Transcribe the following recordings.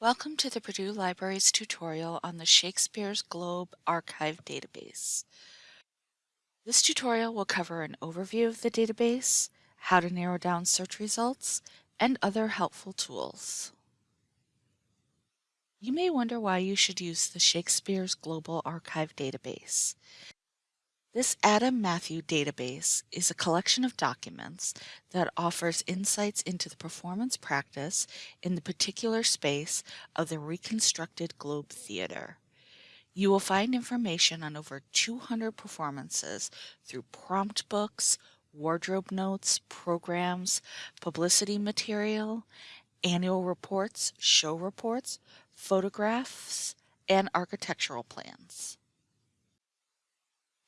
Welcome to the Purdue Library's tutorial on the Shakespeare's Globe Archive database. This tutorial will cover an overview of the database, how to narrow down search results, and other helpful tools. You may wonder why you should use the Shakespeare's Global Archive database. This Adam Matthew database is a collection of documents that offers insights into the performance practice in the particular space of the reconstructed Globe Theatre. You will find information on over 200 performances through prompt books, wardrobe notes, programs, publicity material, annual reports, show reports, photographs, and architectural plans.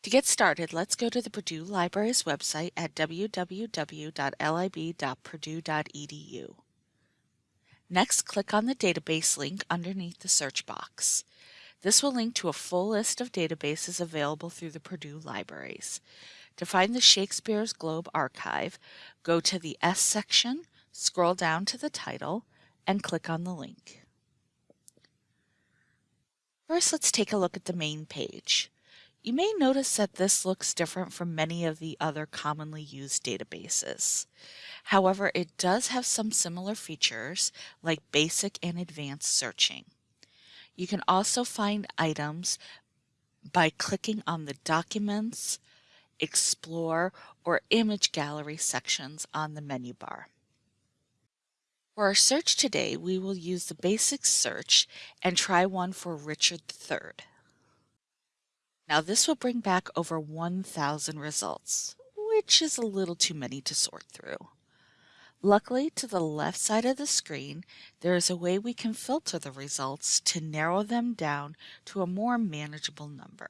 To get started, let's go to the Purdue Library's website at www.lib.purdue.edu. Next, click on the database link underneath the search box. This will link to a full list of databases available through the Purdue Libraries. To find the Shakespeare's Globe archive, go to the S section, scroll down to the title, and click on the link. First, let's take a look at the main page. You may notice that this looks different from many of the other commonly used databases. However, it does have some similar features like basic and advanced searching. You can also find items by clicking on the Documents, Explore, or Image Gallery sections on the menu bar. For our search today, we will use the basic search and try one for Richard III. Now this will bring back over 1,000 results, which is a little too many to sort through. Luckily, to the left side of the screen, there is a way we can filter the results to narrow them down to a more manageable number.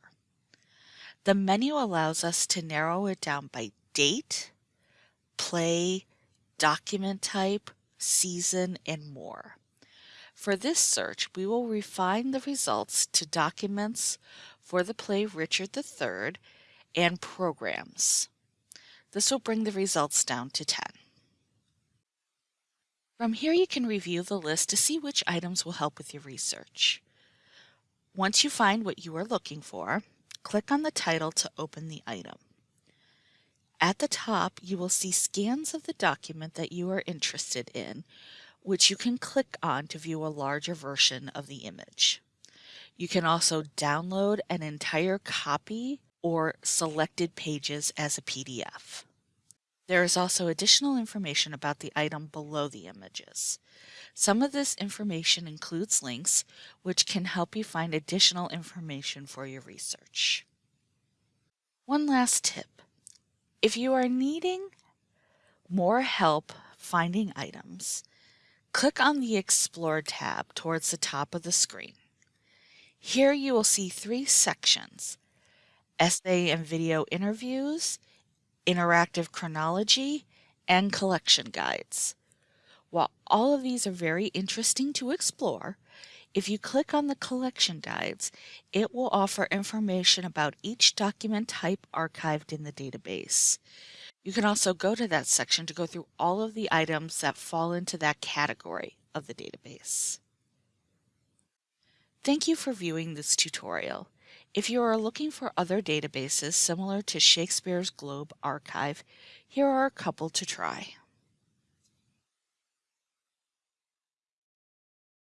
The menu allows us to narrow it down by date, play, document type, season, and more. For this search, we will refine the results to documents for the play Richard III and programs. This will bring the results down to 10. From here you can review the list to see which items will help with your research. Once you find what you are looking for, click on the title to open the item. At the top, you will see scans of the document that you are interested in, which you can click on to view a larger version of the image. You can also download an entire copy or selected pages as a PDF. There is also additional information about the item below the images. Some of this information includes links which can help you find additional information for your research. One last tip. If you are needing more help finding items, click on the Explore tab towards the top of the screen. Here you will see three sections, essay and video interviews, interactive chronology, and collection guides. While all of these are very interesting to explore, if you click on the collection guides, it will offer information about each document type archived in the database. You can also go to that section to go through all of the items that fall into that category of the database. Thank you for viewing this tutorial. If you are looking for other databases similar to Shakespeare's Globe Archive, here are a couple to try.